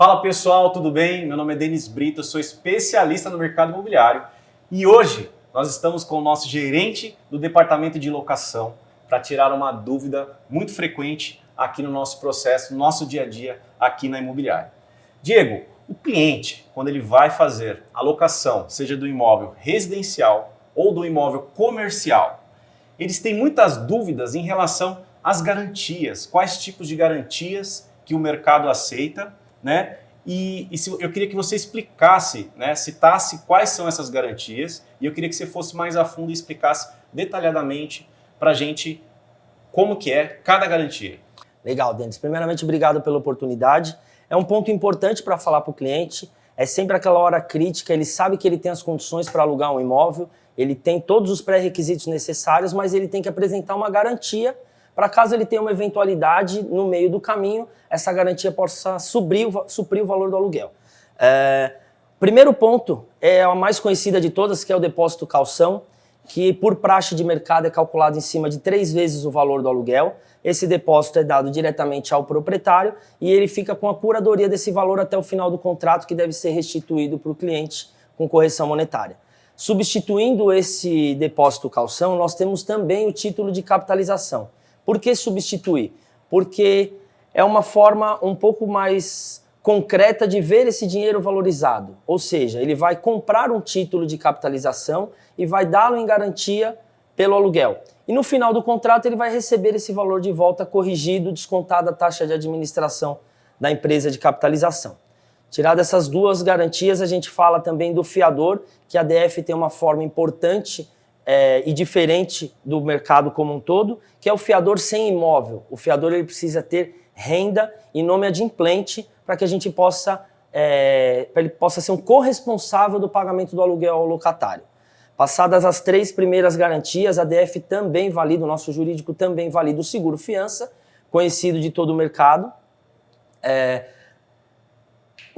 Fala pessoal, tudo bem? Meu nome é Denis Brito, sou especialista no mercado imobiliário e hoje nós estamos com o nosso gerente do departamento de locação para tirar uma dúvida muito frequente aqui no nosso processo, no nosso dia a dia aqui na imobiliária. Diego, o cliente, quando ele vai fazer a locação, seja do imóvel residencial ou do imóvel comercial, eles têm muitas dúvidas em relação às garantias, quais tipos de garantias que o mercado aceita né? E, e se, eu queria que você explicasse, né, citasse quais são essas garantias e eu queria que você fosse mais a fundo e explicasse detalhadamente para a gente como que é cada garantia. Legal, Denis. Primeiramente, obrigado pela oportunidade. É um ponto importante para falar para o cliente. É sempre aquela hora crítica, ele sabe que ele tem as condições para alugar um imóvel, ele tem todos os pré-requisitos necessários, mas ele tem que apresentar uma garantia para caso ele tenha uma eventualidade no meio do caminho, essa garantia possa suprir, suprir o valor do aluguel. É, primeiro ponto é a mais conhecida de todas, que é o depósito calção, que por praxe de mercado é calculado em cima de três vezes o valor do aluguel. Esse depósito é dado diretamente ao proprietário e ele fica com a curadoria desse valor até o final do contrato, que deve ser restituído para o cliente com correção monetária. Substituindo esse depósito calção, nós temos também o título de capitalização. Por que substituir? Porque é uma forma um pouco mais concreta de ver esse dinheiro valorizado. Ou seja, ele vai comprar um título de capitalização e vai dá-lo em garantia pelo aluguel. E no final do contrato ele vai receber esse valor de volta corrigido, descontada a taxa de administração da empresa de capitalização. Tirada essas duas garantias, a gente fala também do fiador, que a DF tem uma forma importante é, e diferente do mercado como um todo, que é o fiador sem imóvel. O fiador ele precisa ter renda e nome adimplente para que a gente possa, é, ele possa ser um corresponsável do pagamento do aluguel ao locatário. Passadas as três primeiras garantias, a DF também valida, o nosso jurídico também valida o seguro fiança, conhecido de todo o mercado. É,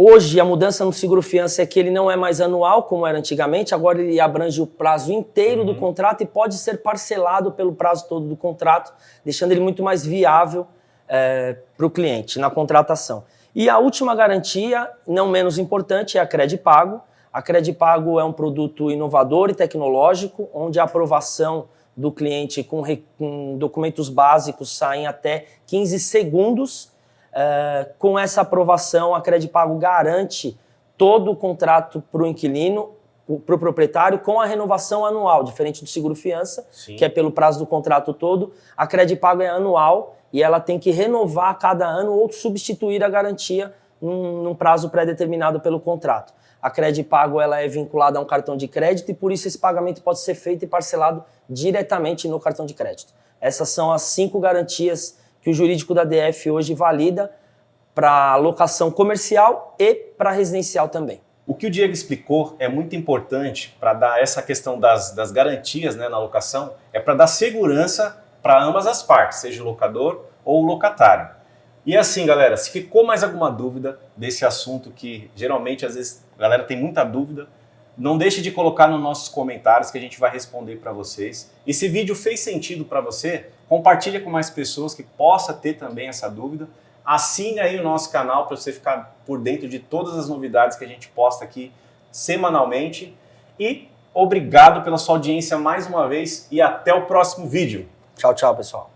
Hoje, a mudança no seguro-fiança é que ele não é mais anual, como era antigamente, agora ele abrange o prazo inteiro uhum. do contrato e pode ser parcelado pelo prazo todo do contrato, deixando ele muito mais viável é, para o cliente na contratação. E a última garantia, não menos importante, é a Credipago. A Credipago é um produto inovador e tecnológico, onde a aprovação do cliente com, com documentos básicos saem até 15 segundos Uh, com essa aprovação, a Credipago garante todo o contrato para o inquilino, para o pro proprietário, com a renovação anual, diferente do seguro-fiança, que é pelo prazo do contrato todo. A Credipago é anual e ela tem que renovar a cada ano ou substituir a garantia num, num prazo pré-determinado pelo contrato. A Credipago ela é vinculada a um cartão de crédito e por isso esse pagamento pode ser feito e parcelado diretamente no cartão de crédito. Essas são as cinco garantias que o jurídico da DF hoje valida para locação comercial e para residencial também. O que o Diego explicou é muito importante para dar essa questão das, das garantias né, na locação, é para dar segurança para ambas as partes, seja o locador ou o locatário. E assim, galera, se ficou mais alguma dúvida desse assunto que geralmente às vezes a galera tem muita dúvida, não deixe de colocar nos nossos comentários que a gente vai responder para vocês. E se vídeo fez sentido para você, compartilha com mais pessoas que possa ter também essa dúvida. Assine aí o nosso canal para você ficar por dentro de todas as novidades que a gente posta aqui semanalmente. E obrigado pela sua audiência mais uma vez e até o próximo vídeo. Tchau, tchau, pessoal.